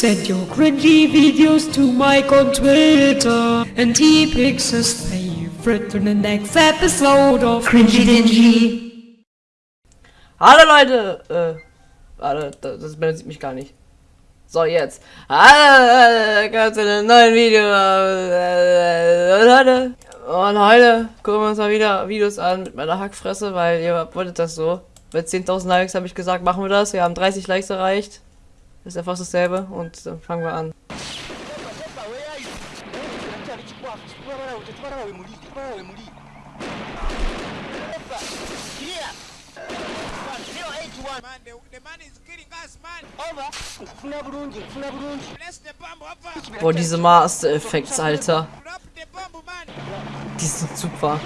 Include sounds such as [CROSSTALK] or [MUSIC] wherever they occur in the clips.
Send your cringy videos to Mike on Twitter, and he picks his favorite in the next episode of Cringy Dingy. Hallo Leute! Äh, warte, das, sieht mich gar nicht. So, jetzt. Hallo, ganz in einem neuen Video. Leute. Und heute gucken wir uns mal wieder Videos an mit meiner Hackfresse, weil ihr wolltet das so. Bei 10.000 Likes habe ich gesagt, machen wir das. Wir haben 30 Likes erreicht. Das ist einfach dasselbe und dann fangen wir an. Boah, diese Master Effects, Alter. Die sind super.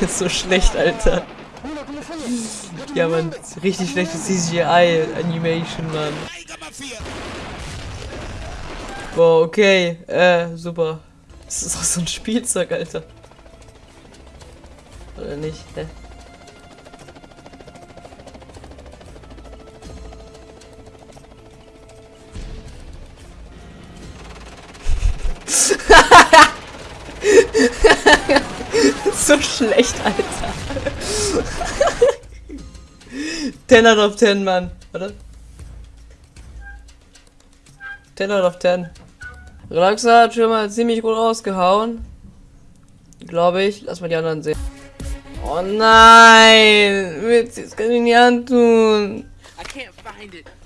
Das [LAUGHS] ist so schlecht, Alter. Ja, man, richtig schlechtes CGI-Animation, Mann. Boah, okay. Äh, super. Das ist auch so ein Spielzeug, Alter. Oder nicht? Hä? [LAUGHS] so schlecht, Alter. 10 out of 10, Mann. Warte. 10 out of 10. Relaxa hat schon mal ziemlich gut rausgehauen. Glaube ich. Lass mal die anderen sehen. Oh nein! Witz, das kann ich nicht antun.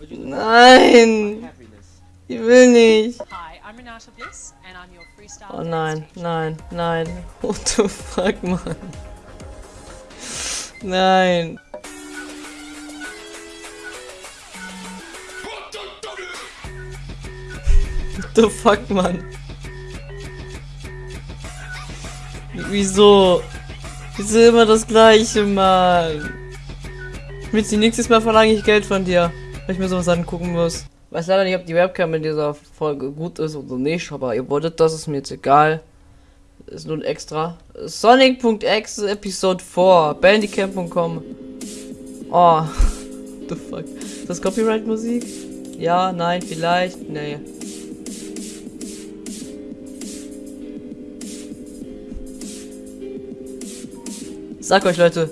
Nein! Ich will nicht. Oh nein, nein, [LAUGHS] nein. What the fuck, Mann? Nein. What the fuck, Mann? Wieso? Wieso immer das gleiche, Mann? Mitzi, nächstes Mal verlange ich Geld von dir, weil ich mir sowas angucken muss. Weiß leider nicht, ob die Webcam in dieser Folge gut ist oder nicht, aber ihr wolltet das, ist mir jetzt egal. Ist nur ein extra. Sonic.exe Episode 4. Bandicam.com. Oh. [LAUGHS] The fuck. Ist das Copyright Musik? Ja, nein, vielleicht. Nee. Sag euch Leute.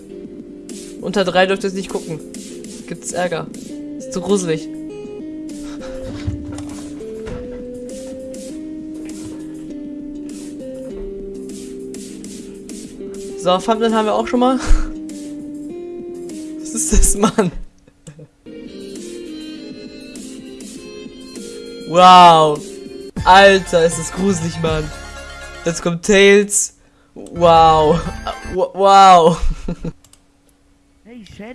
Unter drei dürft ihr es nicht gucken. Gibt's Ärger. Ist zu gruselig. So, Thumbnail haben wir auch schon mal. Was ist das, Mann? Wow. Alter, ist das gruselig, Mann. Jetzt kommt Tails. Wow. Wow.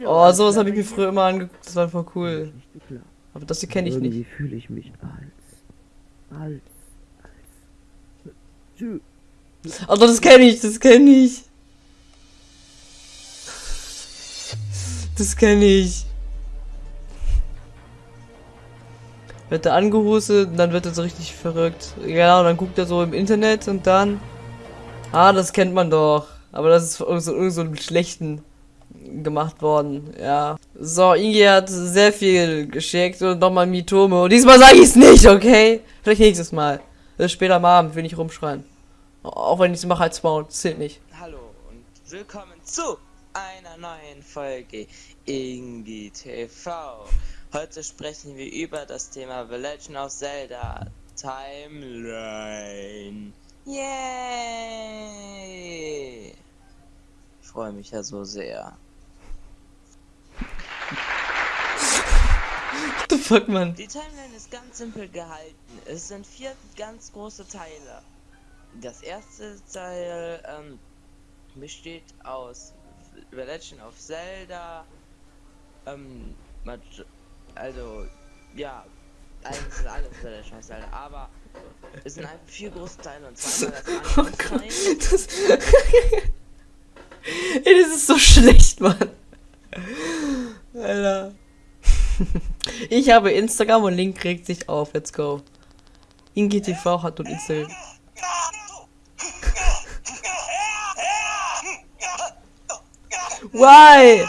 Oh, sowas habe ich mir früher immer angeguckt. Das war voll cool. Aber das hier kenne ich Irgendwie nicht. fühle ich mich als. Als. Als. Das kenne ich, das kenne ich. Das kenne ich. Wird er angehustet und dann wird er so richtig verrückt. Ja, und dann guckt er so im Internet und dann. Ah, das kennt man doch. Aber das ist irgend so, irgend so einem schlechten gemacht worden. Ja. So, Ingi hat sehr viel geschickt und nochmal Mitome. Und diesmal sage ich es nicht, okay? Vielleicht nächstes Mal. Das ist später am Abend, will ich rumschreien. Auch wenn ich es mache als Maul, zählt nicht. Hallo und willkommen zu einer neuen Folge Ingi TV. Heute sprechen wir über das Thema The Legend of Zelda Timeline. Yay! Ich freue mich ja so sehr. What the fuck, Mann? Die Timeline ist ganz simpel gehalten. Es sind vier ganz große Teile. Das erste Teil ähm, besteht aus The Legend of Zelda. Ähm, also, ja, eigentlich sind alle The Legend of Zelda, aber es sind einfach vier große Teile und zweimal das [LAUGHS] Oh. Gott, das. [LAUGHS] Ey, das ist so schlecht, Mann. Alter. [LAUGHS] Ich habe Instagram und Link regt sich auf. Let's go. InGTV hat und Instagram. Why?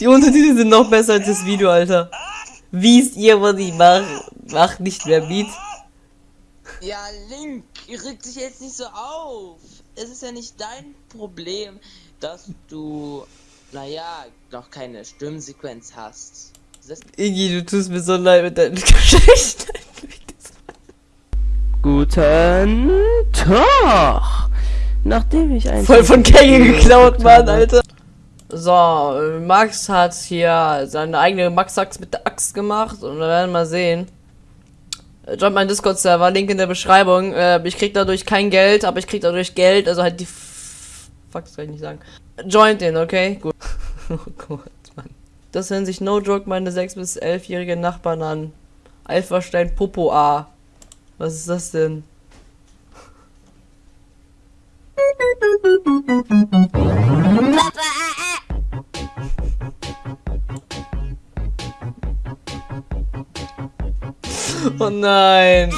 Die Untertitel sind noch besser als das Video, Alter. Wisst ihr, was ich mache? Mach nicht mehr mit. Ja, Link, reg dich jetzt nicht so auf. Es ist ja nicht dein Problem, dass du, naja, noch keine Stimmsequenz hast. Iggy, du tust mir so leid mit deinen [LAUGHS] Geschichten. Guten Tag! Nachdem ich ein Voll von Kenge geklaut, Mann, Alter. So, Max hat hier seine eigene Max-Axt mit der Axt gemacht und wir werden mal sehen. Joint mein Discord-Server, Link in der Beschreibung. Äh, ich krieg dadurch kein Geld, aber ich krieg dadurch Geld, also halt die... Fuck, das kann ich nicht sagen. Joint den, okay? Gut. [LAUGHS] oh Gott, Mann. Das hören sich no joke meine 6- bis 11-jährigen Nachbarn an. Alpha-Stein Popo A. Was ist das denn? Oh nein!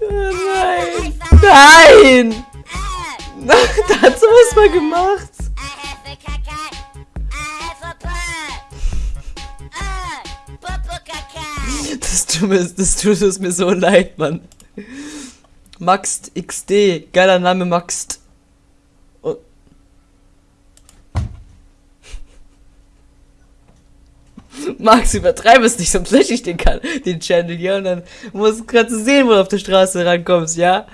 Oh nein! Nein! Dazu was mal gemacht! [LAUGHS] Das tut mir, das tut es mir so leid, Mann. Maxt XD, geiler Name Maxt. Und Max, [LAUGHS] übertreibe es nicht, sonst lösche ich den, kan den Channel hier und dann musst gerade sehen, wo du auf der Straße rankommst, ja?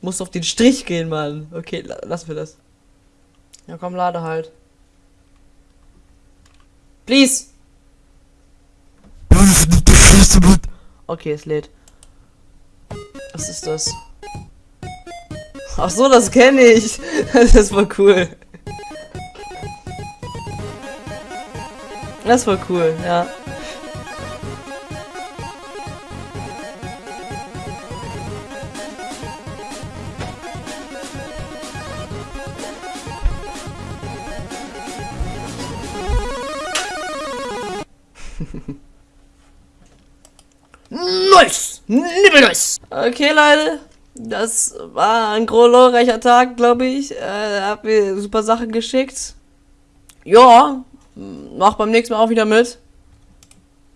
Musst auf den Strich gehen, Mann. Okay, la lassen wir das. Ja, komm, lade halt. Please! Okay, es lädt. Was ist das? Ach so, das kenne ich. [LAUGHS] Das voll cool. Das war cool, ja. Nice! Nice! Okay, Leute. Das war ein glorreicher Tag, glaube ich. Äh, hab mir super Sachen geschickt. Ja, mach beim nächsten Mal auch wieder mit.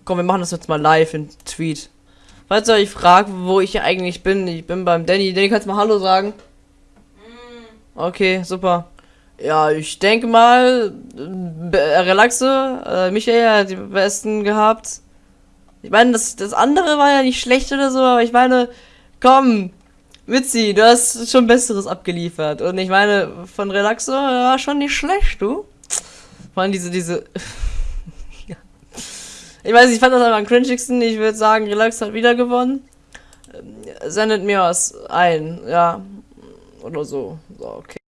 Komm, wir machen das jetzt mal live in Tweet. Falls ihr euch fragt, wo ich hier eigentlich bin, ich bin beim Danny. Danny, kannst du mal Hallo sagen? Okay, super. Ja, ich denke mal, äh, Relaxe, äh, Michael hat die besten gehabt. Ich meine, das, das andere war ja nicht schlecht oder so, aber ich meine, komm, Witzi, du hast schon Besseres abgeliefert. Und ich meine, von Relaxo war schon nicht schlecht, du. Vor allem diese, diese. [LAUGHS] Ich weiß, ich fand das einfach am cringigsten. Ich würde sagen, Relax hat wieder gewonnen. Sendet mir was ein, ja. Oder so. So, okay.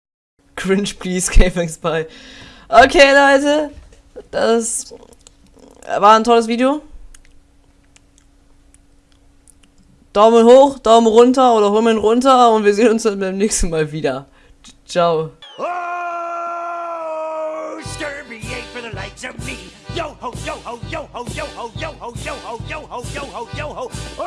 Cringe, please, [LAUGHS] by. Okay, Leute. Das war ein tolles Video. Daumen hoch, Daumen runter oder Hummeln runter und wir sehen uns dann beim nächsten Mal wieder. Ciao. Oh, Scurvy ain't for the likes of me. Yo ho, yo ho, yo ho, yo ho, yo ho, yo ho, yo ho, yo ho, yo ho. Oh!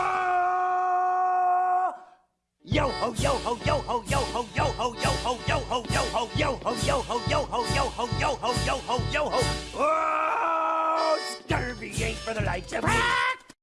Yo ho, yo ho, yo ho, yo ho, yo ho, yo ho, yo ho, yo ho, yo ho, yo ho, yo ho, yo ho, yo ho, yo ho, yo ho. Oh, Scurvy ain't for the likes of me.